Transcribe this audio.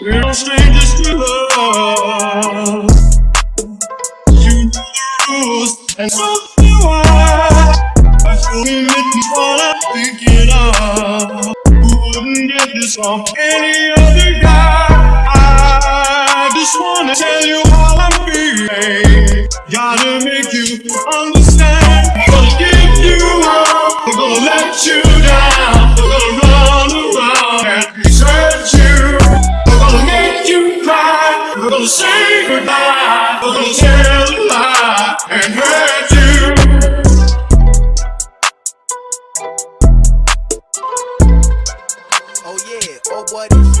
No strangers to love. You know the rules, and so do I. I feel commitment what I'm thinking of. Who wouldn't get this off any other guy? I just wanna tell you how I'm feeling. Gotta make you understand. Gonna give you up, I'm gonna let you We're gonna say goodbye. We're gonna tell a lie and hurt you. Oh yeah, oh what is